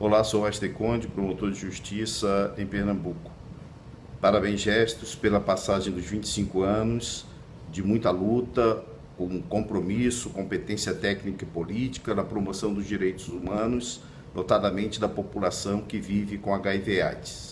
Olá, sou Aster Conde, promotor de justiça em Pernambuco. Parabéns, gestos, pela passagem dos 25 anos de muita luta, com compromisso, competência técnica e política na promoção dos direitos humanos, notadamente da população que vive com HIV/AIDS.